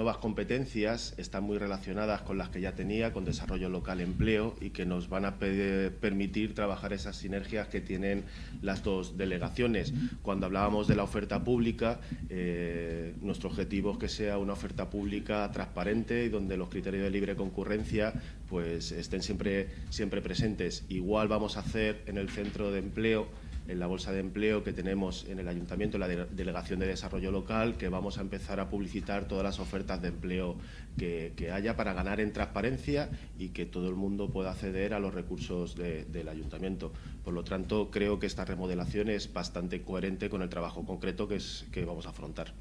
nuevas competencias están muy relacionadas con las que ya tenía, con desarrollo local, empleo, y que nos van a permitir trabajar esas sinergias que tienen las dos delegaciones. Cuando hablábamos de la oferta pública, eh, nuestro objetivo es que sea una oferta pública transparente y donde los criterios de libre concurrencia pues, estén siempre, siempre presentes. Igual vamos a hacer en el centro de empleo en la bolsa de empleo que tenemos en el Ayuntamiento, en la Delegación de Desarrollo Local, que vamos a empezar a publicitar todas las ofertas de empleo que, haya para ganar en transparencia y que todo el mundo pueda acceder a los recursos del Ayuntamiento. Por lo tanto, creo que esta remodelación es bastante coherente con el trabajo concreto que, es, que vamos a afrontar.